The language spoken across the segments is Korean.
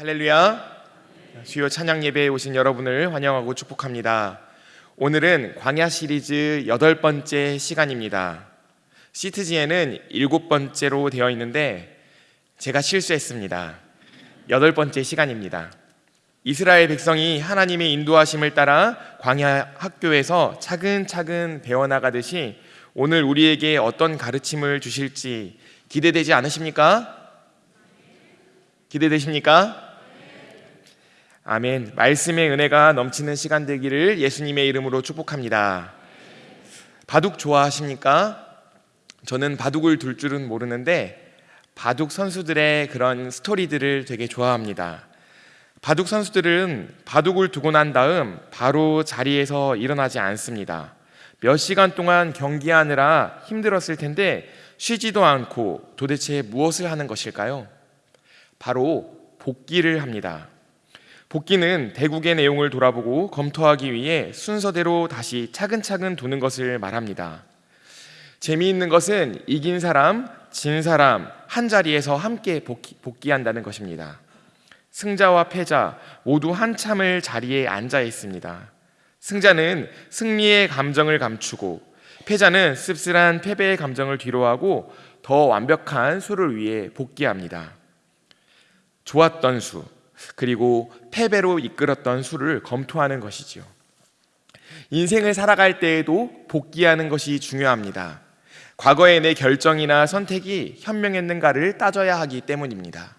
할렐루야. 주요 찬양 예배에 오신 여러분을 환영하고 축복합니다. 오늘은 광야 시리즈 여덟 번째 시간입니다. 시트지에는 일곱 번째로 되어 있는데 제가 실수했습니다. 여덟 번째 시간입니다. 이스라엘 백성이 하나님의 인도하심을 따라 광야 학교에서 차근차근 배워나가듯이 오늘 우리에게 어떤 가르침을 주실지 기대되지 않으십니까? 기대되십니까? 아멘. 말씀의 은혜가 넘치는 시간 되기를 예수님의 이름으로 축복합니다. 바둑 좋아하십니까? 저는 바둑을 둘 줄은 모르는데 바둑 선수들의 그런 스토리들을 되게 좋아합니다. 바둑 선수들은 바둑을 두고 난 다음 바로 자리에서 일어나지 않습니다. 몇 시간 동안 경기하느라 힘들었을 텐데 쉬지도 않고 도대체 무엇을 하는 것일까요? 바로 복기를 합니다. 복기는 대국의 내용을 돌아보고 검토하기 위해 순서대로 다시 차근차근 두는 것을 말합니다. 재미있는 것은 이긴 사람, 진 사람 한 자리에서 함께 복기, 복귀한다는 것입니다. 승자와 패자 모두 한참을 자리에 앉아 있습니다. 승자는 승리의 감정을 감추고 패자는 씁쓸한 패배의 감정을 뒤로하고 더 완벽한 수를 위해 복귀합니다. 좋았던 수 그리고 패배로 이끌었던 수를 검토하는 것이지요. 인생을 살아갈 때에도 복귀하는 것이 중요합니다. 과거의 내 결정이나 선택이 현명했는가를 따져야 하기 때문입니다.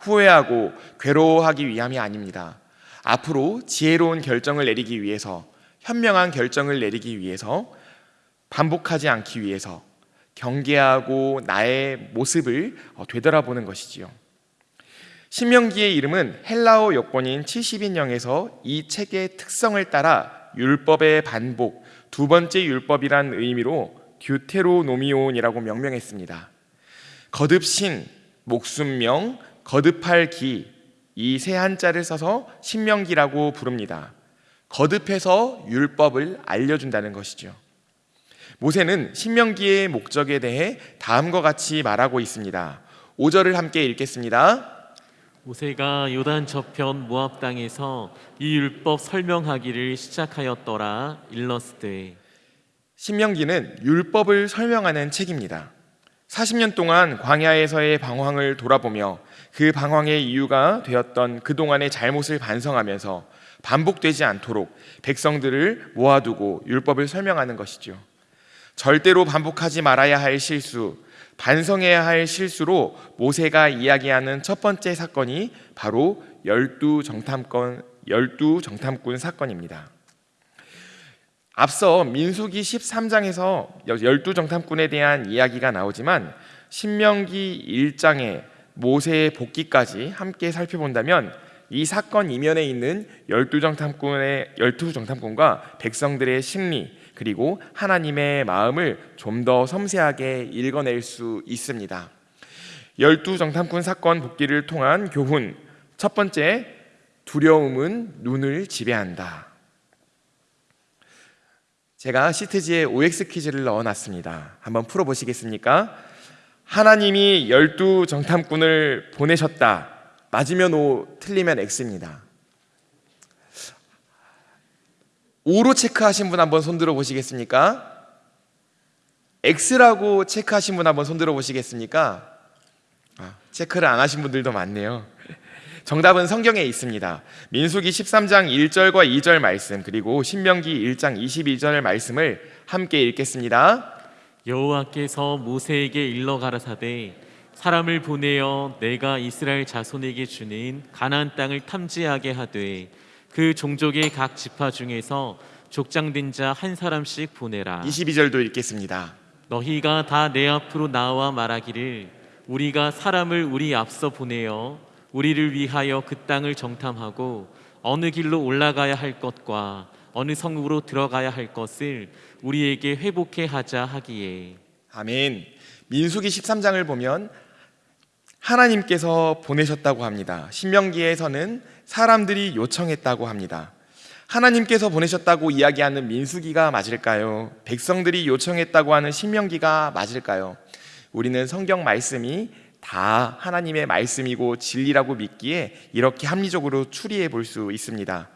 후회하고 괴로워하기 위함이 아닙니다. 앞으로 지혜로운 결정을 내리기 위해서 현명한 결정을 내리기 위해서 반복하지 않기 위해서 경계하고 나의 모습을 되돌아보는 것이지요. 신명기의 이름은 헬라어 여권인 70인령에서 이 책의 특성을 따라 율법의 반복, 두 번째 율법이란 의미로 듀테로노미온이라고 명명했습니다. 거듭 신, 목숨명, 거듭할 기, 이 세 한자를 써서 신명기라고 부릅니다. 거듭해서 율법을 알려준다는 것이죠. 모세는 신명기의 목적에 대해 다음과 같이 말하고 있습니다. 5절을 함께 읽겠습니다. 모세가 요단 저편 모압 땅에서 이 율법 설명하기를 시작하였더라 일러스되 신명기는 율법을 설명하는 책입니다. 40년 동안 광야에서의 방황을 돌아보며 그 방황의 이유가 되었던 그동안의 잘못을 반성하면서 반복되지 않도록 백성들을 모아두고 율법을 설명하는 것이죠. 절대로 반복하지 말아야 할 실수, 반성해야 할 실수로 모세가 이야기하는 첫 번째 사건이 바로 열두 정탐권 열두 정탐꾼 사건입니다. 앞서 민수기 13장에서 열두 정탐꾼에 대한 이야기가 나오지만 신명기 1장에 모세의 복귀까지 함께 살펴본다면 이 사건 이면에 있는 열두 정탐꾼의 열두 정탐꾼과 백성들의 심리 그리고 하나님의 마음을 좀 더 섬세하게 읽어낼 수 있습니다. 열두 정탐꾼 사건 복귀를 통한 교훈 첫 번째 두려움은 눈을 지배한다. 제가 시트지에 OX 퀴즈를 넣어놨습니다. 한번 풀어보시겠습니까? 하나님이 열두 정탐꾼을 보내셨다. 맞으면 O, 틀리면 X입니다. O로 체크하신 분 한번 손들어 보시겠습니까? X라고 체크하신 분 한번 손들어 보시겠습니까? 아, 체크를 안 하신 분들도 많네요. 정답은 성경에 있습니다. 민수기 13장 1절과 2절 말씀 그리고 신명기 1장 22절 말씀을 함께 읽겠습니다. 여호와께서 모세에게 일러 가라사대 사람을 보내어 내가 이스라엘 자손에게 주는 가나안 땅을 탐지하게 하되 그 종족의 각 지파 중에서 족장된 자 한 사람씩 보내라. 22절도 읽겠습니다. 너희가 다 내 앞으로 나와 말하기를 우리가 사람을 우리 앞서 보내어 우리를 위하여 그 땅을 정탐하고 어느 길로 올라가야 할 것과 어느 성으로 들어가야 할 것을 우리에게 회복해 하자 하기에 아멘. 민수기 13장을 보면 하나님께서 보내셨다고 합니다. 신명기에서는 사람들이 요청했다고 합니다. 하나님께서 보내셨다고 이야기하는 민수기가 맞을까요? 백성들이 요청했다고 하는 신명기가 맞을까요? 우리는 성경 말씀이 다 하나님의 말씀이고 진리라고 믿기에 이렇게 합리적으로 추리해 볼 수 있습니다.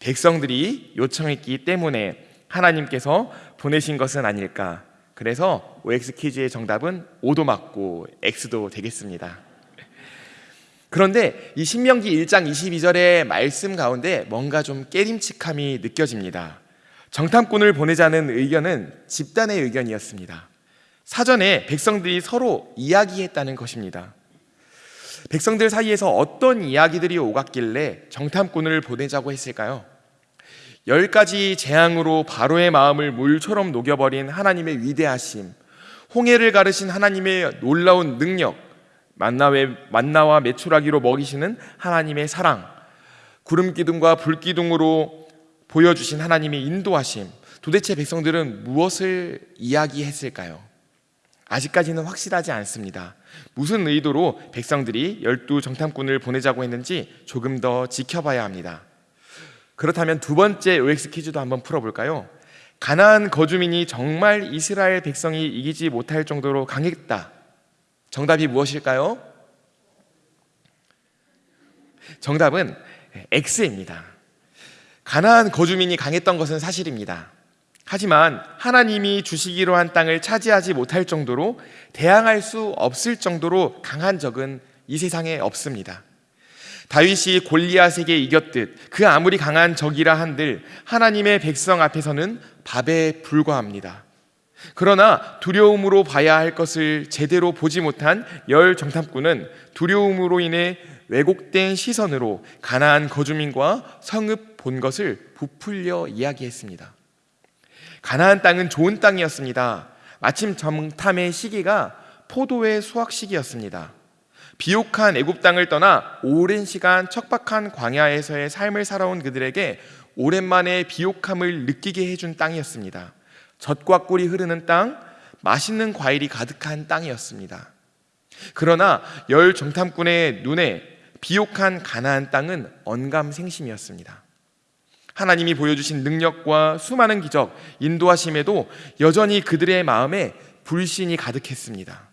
백성들이 요청했기 때문에 하나님께서 보내신 것은 아닐까. 그래서 OX 퀴즈의 정답은 O도 맞고 X도 되겠습니다. 그런데 이 신명기 1장 22절의 말씀 가운데 뭔가 좀 깨림칙함이 느껴집니다. 정탐꾼을 보내자는 의견은 집단의 의견이었습니다. 사전에 백성들이 서로 이야기했다는 것입니다. 백성들 사이에서 어떤 이야기들이 오갔길래 정탐꾼을 보내자고 했을까요? 열 가지 재앙으로 바로의 마음을 물처럼 녹여버린 하나님의 위대하심, 홍해를 가르신 하나님의 놀라운 능력, 만나와, 메추라기로 먹이시는 하나님의 사랑, 구름 기둥과 불 기둥으로 보여주신 하나님의 인도하심. 도대체 백성들은 무엇을 이야기했을까요? 아직까지는 확실하지 않습니다. 무슨 의도로 백성들이 열두 정탐꾼을 보내자고 했는지 조금 더 지켜봐야 합니다. 그렇다면 두 번째 OX 퀴즈도 한번 풀어볼까요? 가나안 거주민이 정말 이스라엘 백성이 이기지 못할 정도로 강했다. 정답이 무엇일까요? 정답은 X입니다. 가나안 거주민이 강했던 것은 사실입니다. 하지만 하나님이 주시기로 한 땅을 차지하지 못할 정도로 대항할 수 없을 정도로 강한 적은 이 세상에 없습니다. 다윗이 골리앗에게 이겼듯 그 아무리 강한 적이라 한들 하나님의 백성 앞에서는 밥에 불과합니다. 그러나 두려움으로 봐야 할 것을 제대로 보지 못한 열 정탐꾼은 두려움으로 인해 왜곡된 시선으로 가나안 거주민과 성읍 본 것을 부풀려 이야기했습니다. 가나안 땅은 좋은 땅이었습니다. 마침 정탐의 시기가 포도의 수확 시기였습니다. 비옥한 애굽 땅을 떠나 오랜 시간 척박한 광야에서의 삶을 살아온 그들에게 오랜만에 비옥함을 느끼게 해준 땅이었습니다. 젖과 꿀이 흐르는 땅, 맛있는 과일이 가득한 땅이었습니다. 그러나 열 정탐꾼의 눈에 비옥한 가나안 땅은 언감생심이었습니다. 하나님이 보여주신 능력과 수많은 기적, 인도하심에도 여전히 그들의 마음에 불신이 가득했습니다.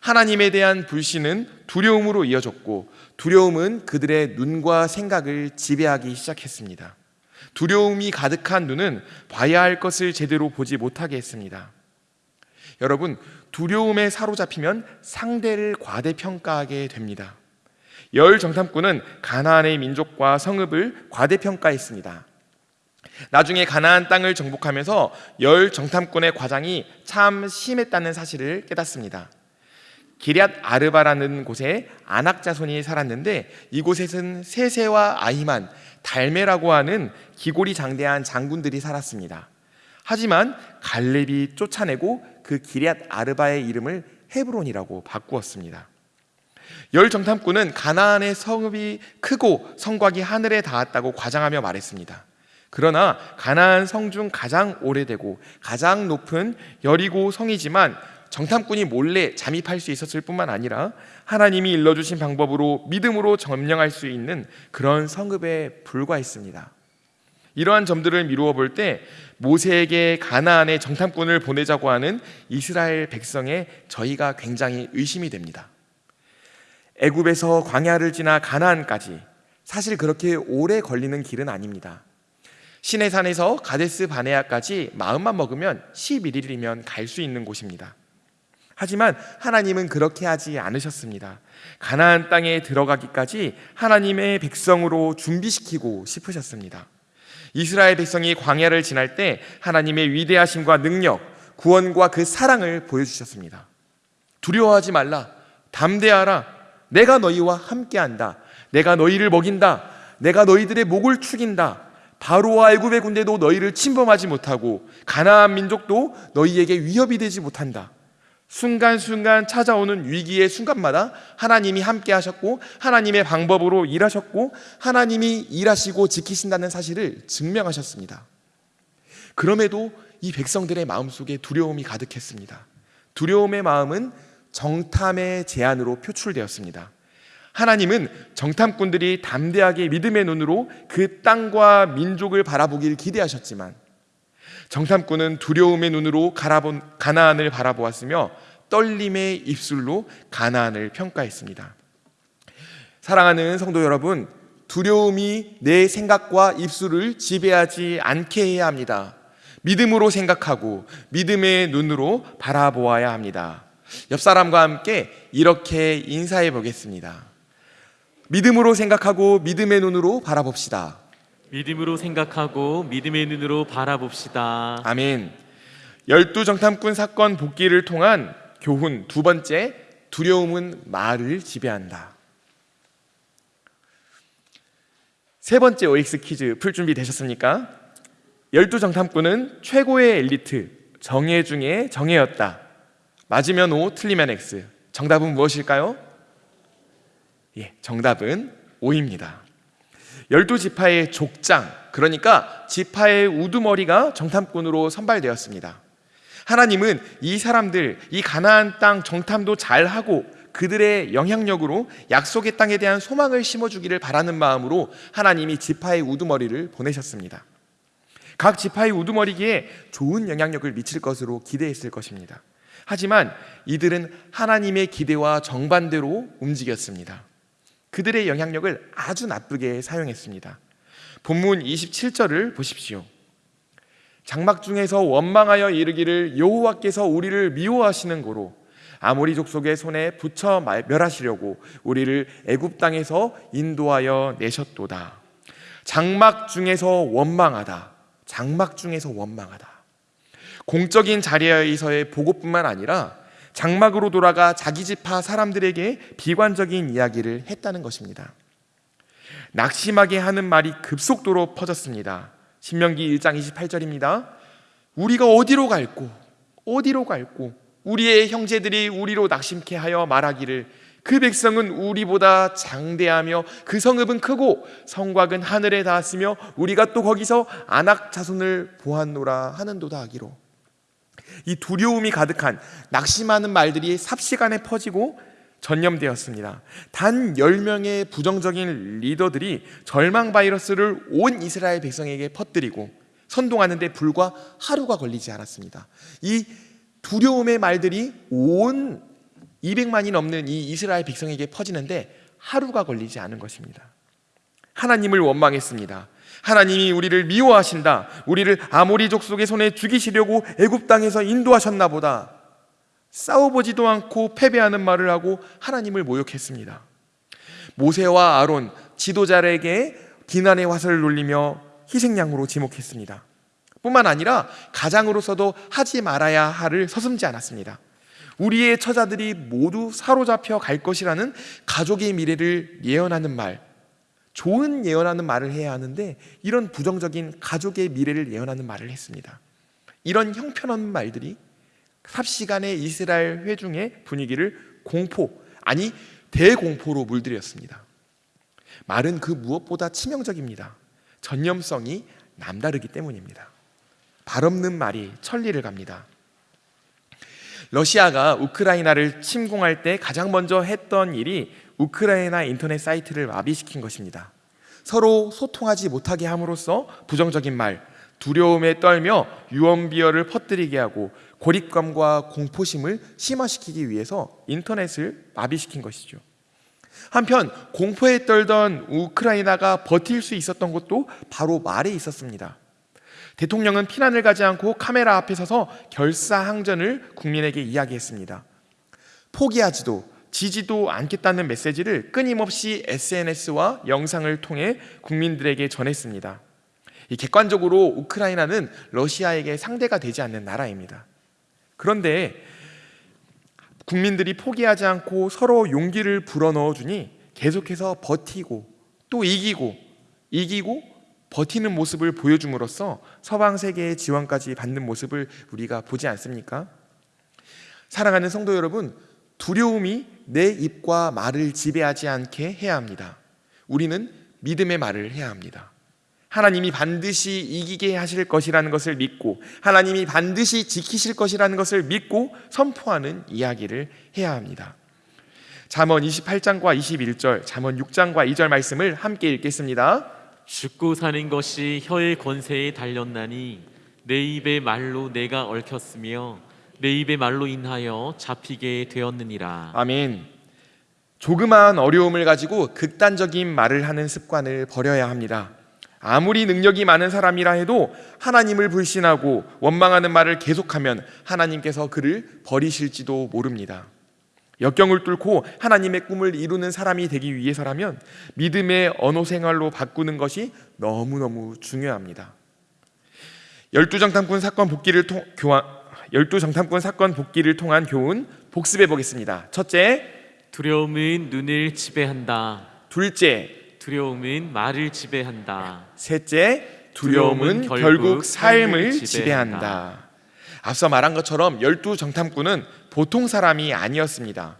하나님에 대한 불신은 두려움으로 이어졌고 두려움은 그들의 눈과 생각을 지배하기 시작했습니다. 두려움이 가득한 눈은 봐야 할 것을 제대로 보지 못하게 했습니다. 여러분, 두려움에 사로잡히면 상대를 과대평가하게 됩니다. 열 정탐꾼은 가나안의 민족과 성읍을 과대평가했습니다. 나중에 가나안 땅을 정복하면서 열 정탐꾼의 과장이 참 심했다는 사실을 깨닫습니다. 기럇 아르바라는 곳에 아낙 자손이 살았는데 이곳에는 세세와 아히만, 달메라고 하는 기골이 장대한 장군들이 살았습니다. 하지만 갈렙이 쫓아내고 그 기럇 아르바의 이름을 헤브론이라고 바꾸었습니다. 열 정탐꾼은 가나안의 성읍이 크고 성곽이 하늘에 닿았다고 과장하며 말했습니다. 그러나 가나안 성 중 가장 오래되고 가장 높은 여리고 성이지만 정탐꾼이 몰래 잠입할 수 있었을 뿐만 아니라 하나님이 일러주신 방법으로 믿음으로 점령할 수 있는 그런 성읍에 불과했습니다. 이러한 점들을 미루어 볼 때 모세에게 가나안에 정탐꾼을 보내자고 하는 이스라엘 백성의 저희가 굉장히 의심이 됩니다. 애굽에서 광야를 지나 가나안까지 사실 그렇게 오래 걸리는 길은 아닙니다. 시내산에서 가데스 바네아까지 마음만 먹으면 11일이면 갈 수 있는 곳입니다. 하지만 하나님은 그렇게 하지 않으셨습니다. 가나안 땅에 들어가기까지 하나님의 백성으로 준비시키고 싶으셨습니다. 이스라엘 백성이 광야를 지날 때 하나님의 위대하심과 능력, 구원과 그 사랑을 보여주셨습니다. 두려워하지 말라. 담대하라. 내가 너희와 함께한다. 내가 너희를 먹인다. 내가 너희들의 목을 축인다. 바로와 애굽의 군대도 너희를 침범하지 못하고 가나안 민족도 너희에게 위협이 되지 못한다. 순간순간 찾아오는 위기의 순간마다 하나님이 함께 하셨고 하나님의 방법으로 일하셨고 하나님이 일하시고 지키신다는 사실을 증명하셨습니다. 그럼에도 이 백성들의 마음속에 두려움이 가득했습니다. 두려움의 마음은 정탐의 제안으로 표출되었습니다. 하나님은 정탐꾼들이 담대하게 믿음의 눈으로 그 땅과 민족을 바라보길 기대하셨지만 정탐꾼은 두려움의 눈으로 가나안을 바라보았으며 떨림의 입술로 가나안을 평가했습니다. 사랑하는 성도 여러분, 두려움이 내 생각과 입술을 지배하지 않게 해야 합니다. 믿음으로 생각하고 믿음의 눈으로 바라보아야 합니다. 옆 사람과 함께 이렇게 인사해 보겠습니다. 믿음으로 생각하고 믿음의 눈으로 바라봅시다. 믿음으로 생각하고 믿음의 눈으로 바라봅시다. 아멘. 열두 정탐꾼 사건 복귀를 통한 교훈 두 번째 두려움은 말을 지배한다. 세 번째 OX 퀴즈 풀 준비 되셨습니까? 열두 정탐꾼은 최고의 엘리트 정예 중에 정예였다. 맞으면 O, 틀리면 X. 정답은 무엇일까요? 예, 정답은 O입니다. 열두 지파의 족장, 그러니까 지파의 우두머리가 정탐꾼으로 선발되었습니다. 하나님은 이 사람들, 이 가나안 땅 정탐도 잘 하고 그들의 영향력으로 약속의 땅에 대한 소망을 심어주기를 바라는 마음으로 하나님이 지파의 우두머리를 보내셨습니다. 각 지파의 우두머리기에 좋은 영향력을 미칠 것으로 기대했을 것입니다. 하지만 이들은 하나님의 기대와 정반대로 움직였습니다. 그들의 영향력을 아주 나쁘게 사용했습니다. 본문 27절을 보십시오. 장막 중에서 원망하여 이르기를 여호와께서 우리를 미워하시는 고로 아모리 족속의 손에 붙여 말- 멸하시려고 우리를 애굽 땅에서 인도하여 내셨도다. 장막 중에서 원망하다. 장막 중에서 원망하다. 공적인 자리에서의 보고뿐만 아니라 장막으로 돌아가 자기 지파 사람들에게 비관적인 이야기를 했다는 것입니다. 낙심하게 하는 말이 급속도로 퍼졌습니다. 신명기 1장 28절입니다. 우리가 어디로 갈고 어디로 갈고 우리의 형제들이 우리로 낙심케 하여 말하기를 그 백성은 우리보다 장대하며 그 성읍은 크고 성곽은 하늘에 닿았으며 우리가 또 거기서 안악 자손을 보았노라 하는도다 하기로 이 두려움이 가득한 낙심하는 말들이 삽시간에 퍼지고 전염되었습니다. 단 10명의 부정적인 리더들이 절망 바이러스를 온 이스라엘 백성에게 퍼뜨리고 선동하는데 불과 하루가 걸리지 않았습니다. 이 두려움의 말들이 온 200만이 넘는 이 이스라엘 백성에게 퍼지는데 하루가 걸리지 않은 것입니다. 하나님을 원망했습니다. 하나님이 우리를 미워하신다. 우리를 아모리 족속의 손에 죽이시려고 애굽 땅에서 인도하셨나 보다. 싸워보지도 않고 패배하는 말을 하고 하나님을 모욕했습니다. 모세와 아론 지도자에게 비난의 화살을 놀리며 희생양으로 지목했습니다. 뿐만 아니라 가장으로서도 하지 말아야 할을 서슴지 않았습니다. 우리의 처자들이 모두 사로잡혀 갈 것이라는 가족의 미래를 예언하는 말, 좋은 예언하는 말을 해야 하는데 이런 부정적인 가족의 미래를 예언하는 말을 했습니다. 이런 형편없는 말들이 삽시간에 이스라엘 회중의 분위기를 공포 아니 대공포로 물들였습니다. 말은 그 무엇보다 치명적입니다. 전염성이 남다르기 때문입니다. 발 없는 말이 천리를 갑니다. 러시아가 우크라이나를 침공할 때 가장 먼저 했던 일이 우크라이나 인터넷 사이트를 마비시킨 것입니다. 서로 소통하지 못하게 함으로써 부정적인 말, 두려움에 떨며 유언비어를 퍼뜨리게 하고 고립감과 공포심을 심화시키기 위해서 인터넷을 마비시킨 것이죠. 한편 공포에 떨던 우크라이나가 버틸 수 있었던 것도 바로 말에 있었습니다. 대통령은 피난을 가지 않고 카메라 앞에 서서 결사항전을 국민에게 이야기했습니다. 포기하지도 지지도 않겠다는 메시지를 끊임없이 SNS와 영상을 통해 국민들에게 전했습니다. 이 객관적으로 우크라이나는 러시아에게 상대가 되지 않는 나라입니다. 그런데 국민들이 포기하지 않고 서로 용기를 불어넣어 주니 계속해서 버티고 또 이기고 이기고 버티는 모습을 보여줌으로써 서방 세계의 지원까지 받는 모습을 우리가 보지 않습니까? 사랑하는 성도 여러분, 두려움이 내 입과 말을 지배하지 않게 해야 합니다. 우리는 믿음의 말을 해야 합니다. 하나님이 반드시 이기게 하실 것이라는 것을 믿고 하나님이 반드시 지키실 것이라는 것을 믿고 선포하는 이야기를 해야 합니다. 잠언 28장과 21절, 잠언 6장과 2절 말씀을 함께 읽겠습니다. 죽고 사는 것이 혀의 권세에 달렸나니 내 입의 말로 내가 얽혔으며 내 입의 말로 인하여 잡히게 되었느니라. 아멘. 조그마한 어려움을 가지고 극단적인 말을 하는 습관을 버려야 합니다. 아무리 능력이 많은 사람이라 해도 하나님을 불신하고 원망하는 말을 계속하면 하나님께서 그를 버리실지도 모릅니다. 역경을 뚫고 하나님의 꿈을 이루는 사람이 되기 위해서라면 믿음의 언어 생활로 바꾸는 것이 너무너무 중요합니다. 열두 정탐꾼 사건 복귀를 통 교환 열두 정탐꾼 사건 복귀를 통한 교훈 복습해 보겠습니다. 첫째, 두려움은 눈을 지배한다. 둘째, 두려움은 말을 지배한다. 셋째, 두려움은 두려움은 결국 결국 삶을 지배한다. 지배한다. 앞서 말한 것처럼 열두 정탐꾼은 보통 사람이 아니었습니다.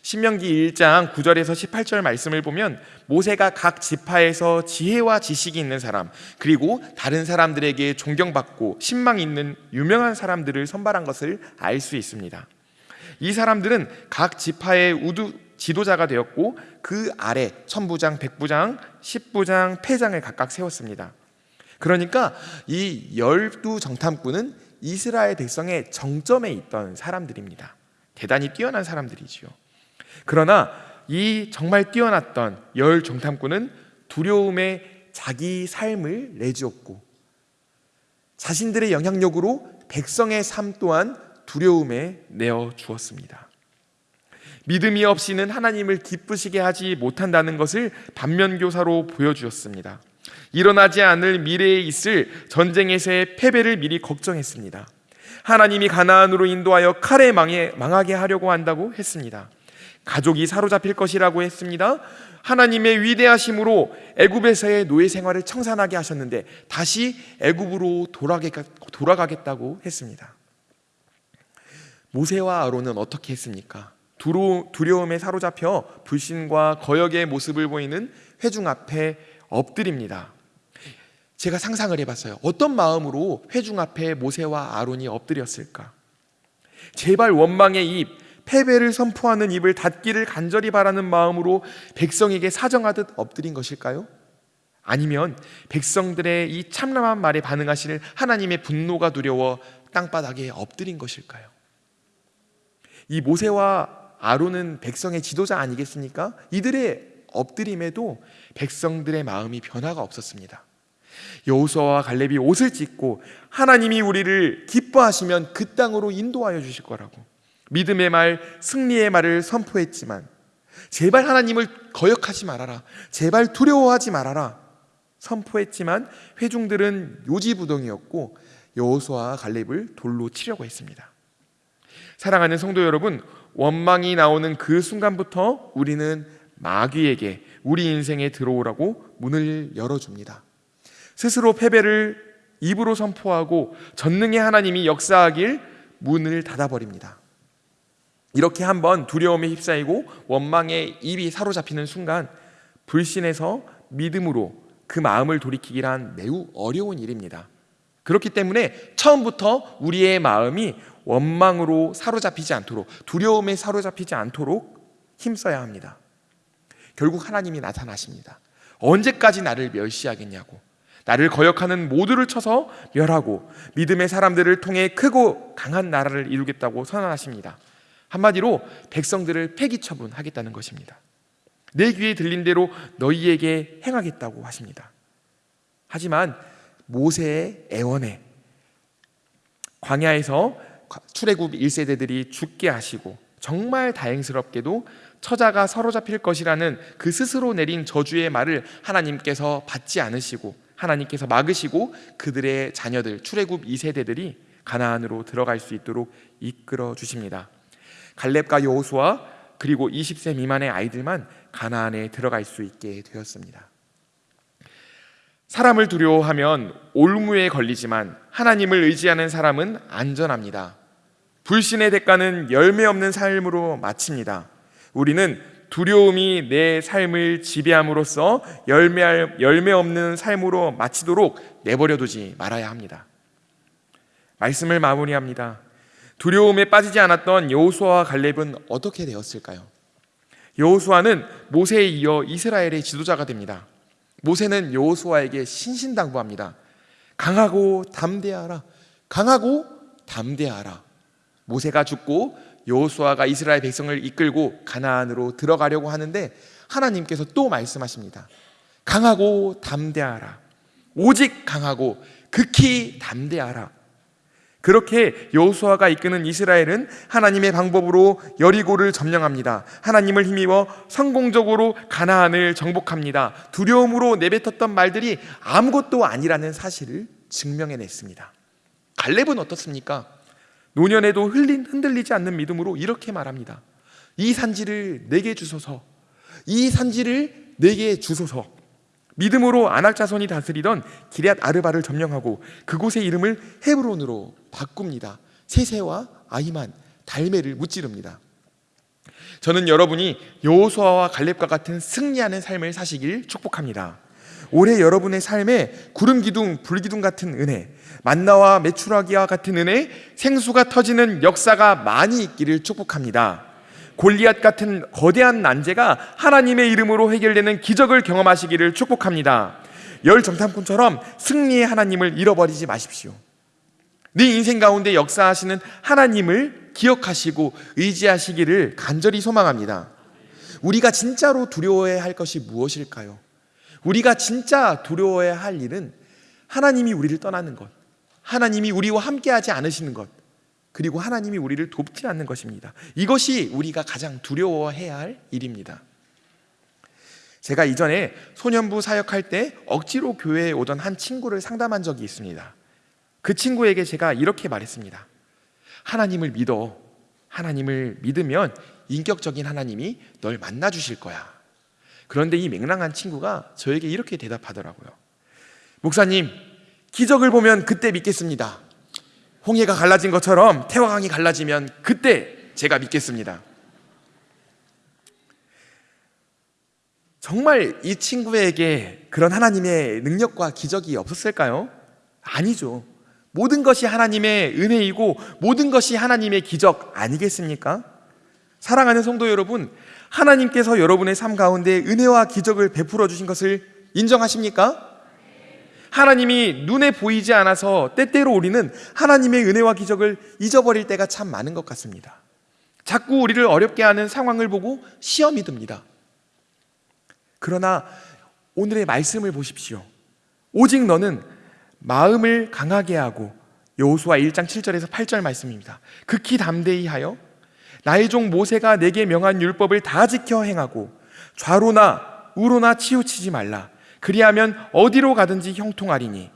신명기 1장 9절에서 18절 말씀을 보면 모세가 각 지파에서 지혜와 지식이 있는 사람 그리고 다른 사람들에게 존경받고 신망 있는 유명한 사람들을 선발한 것을 알 수 있습니다. 이 사람들은 각 지파의 우두 지도자가 되었고 그 아래 천부장, 백부장, 십부장, 패장을 각각 세웠습니다. 그러니까 이 열두 정탐꾼은 이스라엘 백성의 정점에 있던 사람들입니다. 대단히 뛰어난 사람들이지요. 그러나 이 정말 뛰어났던 열 정탐꾼은 두려움에 자기 삶을 내주었고 자신들의 영향력으로 백성의 삶 또한 두려움에 내어 주었습니다. 믿음이 없이는 하나님을 기쁘시게 하지 못한다는 것을 반면교사로 보여주었습니다. 일어나지 않을 미래에 있을 전쟁에서의 패배를 미리 걱정했습니다. 하나님이 가나안으로 인도하여 칼에 망해, 망하게 하려고 한다고 했습니다. 가족이 사로잡힐 것이라고 했습니다. 하나님의 위대하심으로 애굽에서의 노예 생활을 청산하게 하셨는데 다시 애굽으로 돌아가겠다고 했습니다. 모세와 아론은 어떻게 했습니까? 두려움에 사로잡혀 불신과 거역의 모습을 보이는 회중 앞에 엎드립니다. 제가 상상을 해봤어요. 어떤 마음으로 회중 앞에 모세와 아론이 엎드렸을까? 제발 원망의 입, 패배를 선포하는 입을 닫기를 간절히 바라는 마음으로 백성에게 사정하듯 엎드린 것일까요? 아니면 백성들의 이 참남한 말에 반응하실 하나님의 분노가 두려워 땅바닥에 엎드린 것일까요? 이 모세와 아론은 백성의 지도자 아니겠습니까? 이들의 엎드림에도 백성들의 마음이 변화가 없었습니다. 여호수아와 갈렙이 옷을 찢고 하나님이 우리를 기뻐하시면 그 땅으로 인도하여 주실 거라고 믿음의 말, 승리의 말을 선포했지만 제발 하나님을 거역하지 말아라. 제발 두려워하지 말아라. 선포했지만 회중들은 요지부동이었고 여호수아와 갈렙을 돌로 치려고 했습니다. 사랑하는 성도 여러분, 원망이 나오는 그 순간부터 우리는 마귀에게 우리 인생에 들어오라고 문을 열어줍니다. 스스로 패배를 입으로 선포하고 전능의 하나님이 역사하길 문을 닫아버립니다. 이렇게 한번 두려움에 휩싸이고 원망에 입이 사로잡히는 순간 불신에서 믿음으로 그 마음을 돌이키기란 매우 어려운 일입니다. 그렇기 때문에 처음부터 우리의 마음이 원망으로 사로잡히지 않도록 두려움에 사로잡히지 않도록 힘써야 합니다. 결국 하나님이 나타나십니다. 언제까지 나를 멸시하겠냐고. 나를 거역하는 모두를 쳐서 멸하고 믿음의 사람들을 통해 크고 강한 나라를 이루겠다고 선언하십니다. 한마디로 백성들을 폐기 처분하겠다는 것입니다. 내 귀에 들린 대로 너희에게 행하겠다고 하십니다. 하지만 모세의 애원에 광야에서 출애굽 1세대들이 죽게 하시고 정말 다행스럽게도 처자가 사로잡힐 것이라는 그 스스로 내린 저주의 말을 하나님께서 받지 않으시고 하나님께서 막으시고 그들의 자녀들 출애굽 2세대들이 가나안으로 들어갈 수 있도록 이끌어 주십니다. 갈렙과 여호수아 그리고 20세 미만의 아이들만 가나안에 들어갈 수 있게 되었습니다. 사람을 두려워하면 올무에 걸리지만 하나님을 의지하는 사람은 안전합니다. 불신의 대가는 열매 없는 삶으로 마칩니다. 우리는 두려움이 내 삶을 지배함으로써 열매, 열매 없는 삶으로 마치도록 내버려 두지 말아야 합니다. 말씀을 마무리합니다. 두려움에 빠지지 않았던 여호수아와 갈렙은 어떻게 되었을까요? 여호수아는 모세에 이어 이스라엘의 지도자가 됩니다. 모세는 여호수아에게 신신당부합니다. 강하고 담대하라. 강하고 담대하라. 모세가 죽고 여호수아가 이스라엘 백성을 이끌고 가나안으로 들어가려고 하는데 하나님께서 또 말씀하십니다. 강하고 담대하라. 오직 강하고 극히 담대하라. 그렇게 여호수아가 이끄는 이스라엘은 하나님의 방법으로 여리고를 점령합니다. 하나님을 힘입어 성공적으로 가나안을 정복합니다. 두려움으로 내뱉었던 말들이 아무것도 아니라는 사실을 증명해냈습니다. 갈렙은 어떻습니까? 노년에도 흘린 흔들리지 않는 믿음으로 이렇게 말합니다. 이 산지를 내게 주소서. 이 산지를 내게 주소서. 믿음으로 아낙 자손이 다스리던 기럇 아르바를 점령하고 그곳의 이름을 헤브론으로 바꿉니다. 세세와 아히만, 달메를 무찌릅니다. 저는 여러분이 여호수아와 갈렙과 같은 승리하는 삶을 사시길 축복합니다. 올해 여러분의 삶에 구름 기둥, 불 기둥 같은 은혜, 만나와 메추라기와 같은 은혜, 생수가 터지는 역사가 많이 있기를 축복합니다. 골리앗 같은 거대한 난제가 하나님의 이름으로 해결되는 기적을 경험하시기를 축복합니다. 열 정탐꾼처럼 승리의 하나님을 잃어버리지 마십시오. 네 인생 가운데 역사하시는 하나님을 기억하시고 의지하시기를 간절히 소망합니다. 우리가 진짜로 두려워해야 할 것이 무엇일까요? 우리가 진짜 두려워해야 할 일은 하나님이 우리를 떠나는 것, 하나님이 우리와 함께하지 않으시는 것, 그리고 하나님이 우리를 돕지 않는 것입니다. 이것이 우리가 가장 두려워해야 할 일입니다. 제가 이전에 소년부 사역할 때 억지로 교회에 오던 한 친구를 상담한 적이 있습니다. 그 친구에게 제가 이렇게 말했습니다. 하나님을 믿어. 하나님을 믿으면 인격적인 하나님이 널 만나 주실 거야. 그런데 이 맹랑한 친구가 저에게 이렇게 대답하더라고요. 목사님, 기적을 보면 그때 믿겠습니다. 홍해가 갈라진 것처럼 태화강이 갈라지면 그때 제가 믿겠습니다. 정말 이 친구에게 그런 하나님의 능력과 기적이 없었을까요? 아니죠. 모든 것이 하나님의 은혜이고 모든 것이 하나님의 기적 아니겠습니까? 사랑하는 성도 여러분, 하나님께서 여러분의 삶 가운데 은혜와 기적을 베풀어 주신 것을 인정하십니까? 하나님이 눈에 보이지 않아서 때때로 우리는 하나님의 은혜와 기적을 잊어버릴 때가 참 많은 것 같습니다. 자꾸 우리를 어렵게 하는 상황을 보고 시험이 듭니다. 그러나 오늘의 말씀을 보십시오. 오직 너는 마음을 강하게 하고 여호수아 1장 7절에서 8절 말씀입니다. 극히 담대히 하여 나의 종 모세가 내게 명한 율법을 다 지켜 행하고 좌로나 우로나 치우치지 말라. 그리하면 어디로 가든지 형통하리니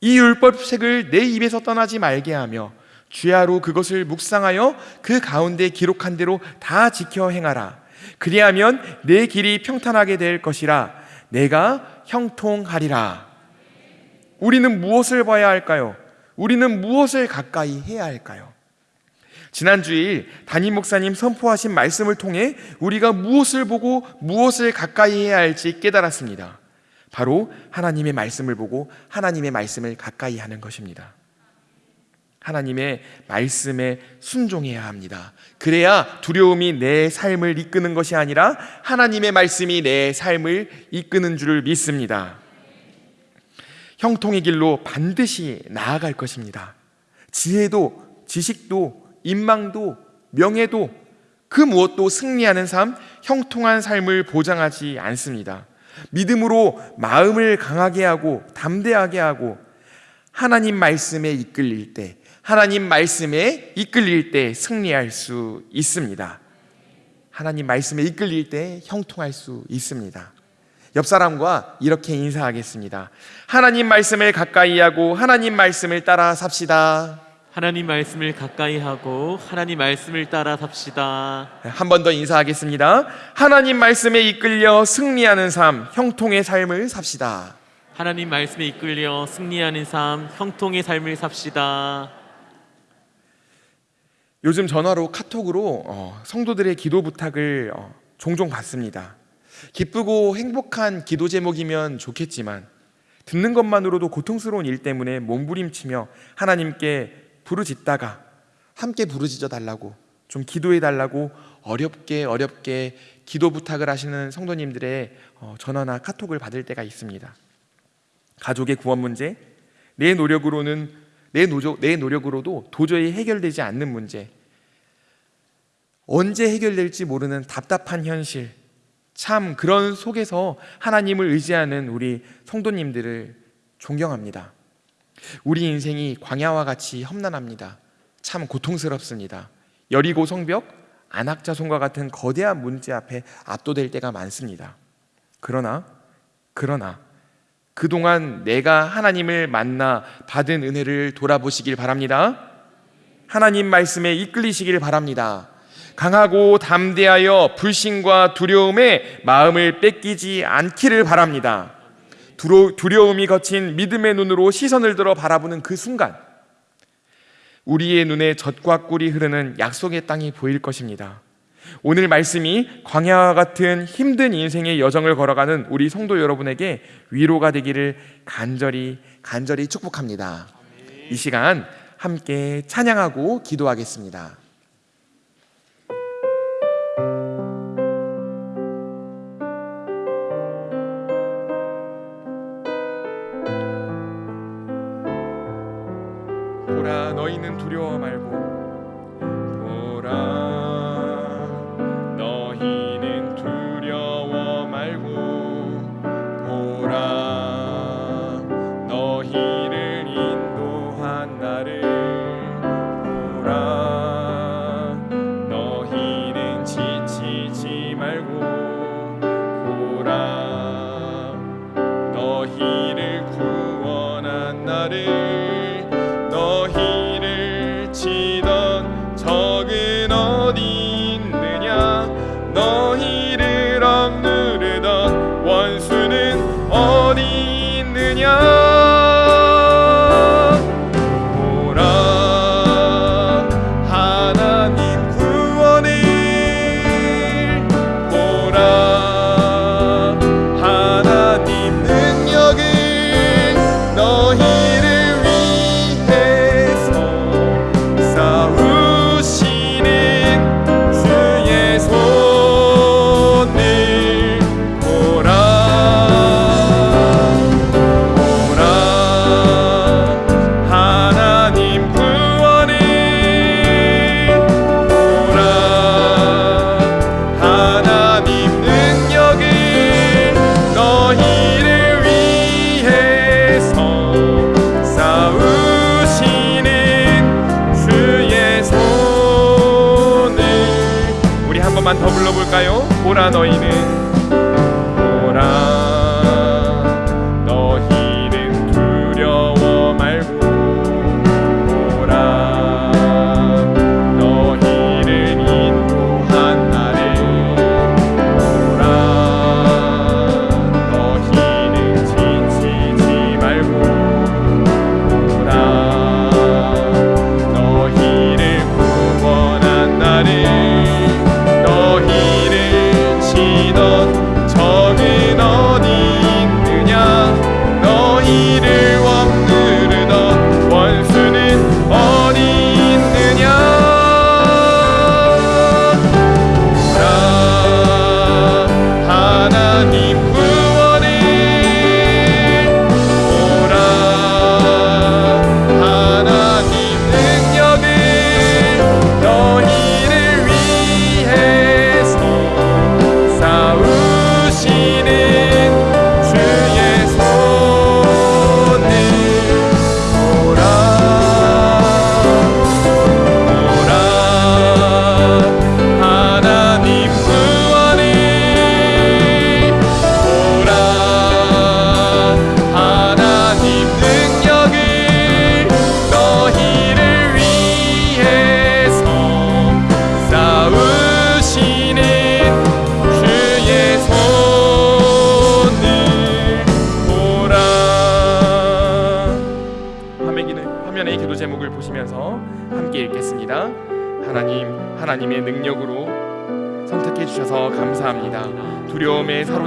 이 율법책을 내 입에서 떠나지 말게 하며 주야로 그것을 묵상하여 그 가운데 기록한 대로 다 지켜 행하라. 그리하면 내 길이 평탄하게 될 것이라 내가 형통하리라. 우리는 무엇을 봐야 할까요? 우리는 무엇을 가까이 해야 할까요? 지난 주일 담임 목사님 선포하신 말씀을 통해 우리가 무엇을 보고 무엇을 가까이 해야 할지 깨달았습니다. 바로 하나님의 말씀을 보고 하나님의 말씀을 가까이 하는 것입니다. 하나님의 말씀에 순종해야 합니다. 그래야 두려움이 내 삶을 이끄는 것이 아니라 하나님의 말씀이 내 삶을 이끄는 줄을 믿습니다. 형통의 길로 반드시 나아갈 것입니다. 지혜도, 지식도, 인망도, 명예도 그 무엇도 승리하는 삶, 형통한 삶을 보장하지 않습니다. 믿음으로 마음을 강하게 하고 담대하게 하고 하나님 말씀에 이끌릴 때, 하나님 말씀에 이끌릴 때 승리할 수 있습니다. 하나님 말씀에 이끌릴 때 형통할 수 있습니다. 옆 사람과 이렇게 인사하겠습니다. 하나님 말씀을 가까이 하고 하나님 말씀을 따라 삽시다. 하나님 말씀을 가까이 하고 하나님 말씀을 따라 삽시다. 한 번 더 인사하겠습니다. 하나님 말씀에 이끌려 승리하는 삶, 형통의 삶을 삽시다. 하나님 말씀에 이끌려 승리하는 삶, 형통의 삶을 삽시다. 요즘 전화로 카톡으로 어, 성도들의 기도 부탁을 어, 종종 받습니다. 기쁘고 행복한 기도 제목이면 좋겠지만 듣는 것만으로도 고통스러운 일 때문에 몸부림치며 하나님께 부르짖다가 함께 부르짖어 달라고 좀 기도해 달라고 어렵게 어렵게 기도 부탁을 하시는 성도님들의 어, 전화나 카톡을 받을 때가 있습니다. 가족의 구원 문제, 내 노력으로는 내 노력, 내 노력으로도 도저히 해결되지 않는 문제, 언제 해결될지 모르는 답답한 현실, 참 그런 속에서 하나님을 의지하는 우리 성도님들을 존경합니다. 우리 인생이 광야와 같이 험난합니다. 참 고통스럽습니다. 여리고 성벽, 안악자손과 같은 거대한 문제 앞에 압도될 때가 많습니다. 그러나 그러나 그동안 내가 하나님을 만나 받은 은혜를 돌아보시길 바랍니다. 하나님 말씀에 이끌리시길 바랍니다. 강하고 담대하여 불신과 두려움에 마음을 뺏기지 않기를 바랍니다. 두려, 두려움이 거친 믿음의 눈으로 시선을 들어 바라보는 그 순간 우리의 눈에 젖과 꿀이 흐르는 약속의 땅이 보일 것입니다. 오늘 말씀이 광야와 같은 힘든 인생의 여정을 걸어가는 우리 성도 여러분에게 위로가 되기를 간절히 간절히 축복합니다. 이 시간 함께 찬양하고 기도하겠습니다. 너희는 두려워 말고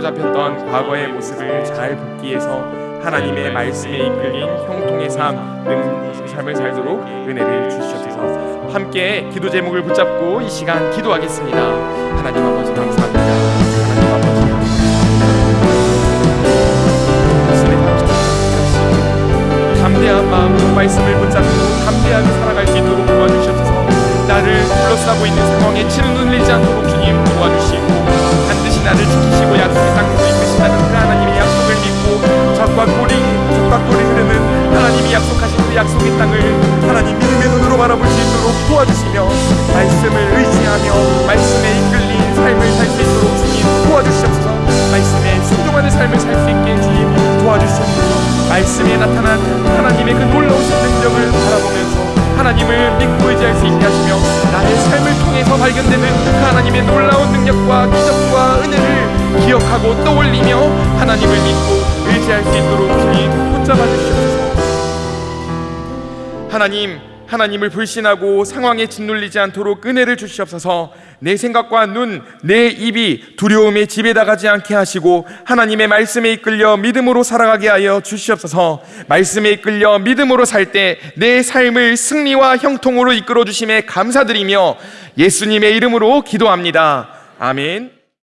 포로로 잡혔던 과거의 모습을 잘 복귀해서 하나님의 네, 네. 말씀에 이끌린 형통의 삶, 능히 삶을 살도록 은혜를 주시옵소서. 함께 기도 제목을 붙잡고 이 시간 기도하겠습니다. 하나님 아버지 감사합니다. 하나님 아버지 담대한 마음으로 말씀을 붙잡고 담대하게 살아갈 수 있도록 도와주셔서. 나를 둘러싸고 있는 상황에 치는 눈리지 않도록 주님 도와주시고 반드시 나를 지키 하나님, 하나님을 불신하고 상황에 짓눌리지 않도록 은혜를 주시옵소서. 내 생각과 눈, 내 입이 두려움에 지배당하지 않게 하시고 하나님의 말씀에 이끌려 믿음으로 살아가게 하여 주시옵소서. 말씀에 이끌려 믿음으로 살 때 내 삶을 승리와 형통으로 이끌어 주심에 감사드리며 예수님의 이름으로 기도합니다. 아멘.